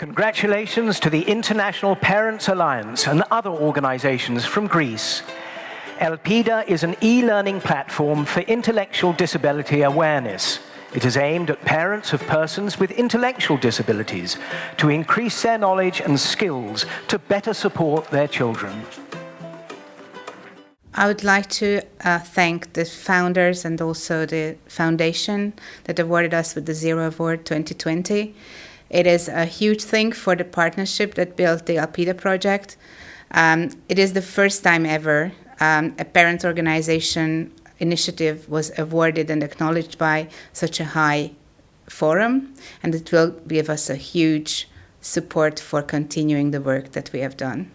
Congratulations to the International Parents Alliance and other organizations from Greece. ELPIDA is an e-learning platform for intellectual disability awareness. It is aimed at parents of persons with intellectual disabilities to increase their knowledge and skills to better support their children. I would like to uh, thank the founders and also the foundation that awarded us with the Zero Award 2020. It is a huge thing for the partnership that built the ELPIDA project. Um, it is the first time ever um, a parent organization initiative was awarded and acknowledged by such a high forum, and it will give us a huge support for continuing the work that we have done.